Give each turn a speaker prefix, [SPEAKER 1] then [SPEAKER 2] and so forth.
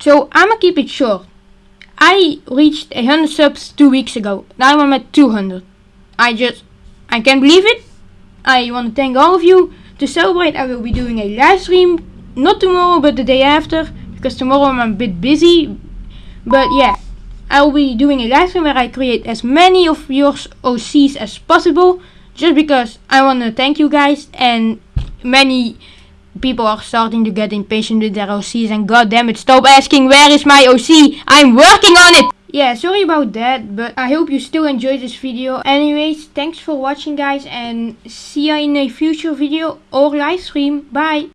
[SPEAKER 1] So I'ma keep it short. I reached 100 subs two weeks ago. Now I'm at 200. I just, I can't believe it. I want to thank all of you. To celebrate, I will be doing a live stream. Not tomorrow, but the day after. Because tomorrow I'm a bit busy. But yeah, I will be doing a live stream where I create as many of your OCs as possible. Just because I want to thank you guys. And many people are starting to get impatient with their OCs. And god damn it, stop asking where is my OC. I'm working on it. Yeah, sorry about that, but I hope you still enjoyed this video. Anyways, thanks for watching guys and see you in a future video or live stream. Bye!